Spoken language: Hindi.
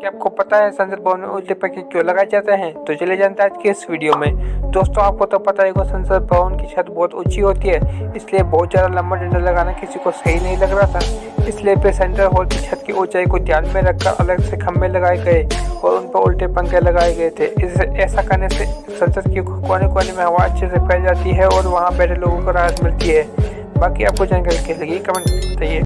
क्या आपको पता है संसद भवन में उल्टे पंखे क्यों लगाए जाते हैं? तो चले जानते हैं आज के इस वीडियो में। दोस्तों, आपको तो पता है संसद भवन की छत बहुत ऊँची होती है, इसलिए बहुत ज़्यादा लंबा डंडा लगाना किसी को सही नहीं लग रहा था। इसलिए फिर सेंट्रल हॉल की छत की ऊंचाई को ध्यान में रखकर अलग से खंभे लगाए गए और उन पर उल्टे पंखे लगाए गए थे। इससे ऐसा करने से संसद के कोने कोने में हवा अच्छे से फैल जाती है और वहाँ बैठे लोगों को राहत मिलती है। बाकी आपको जानकारी कैसे लगी कमेंट बताइए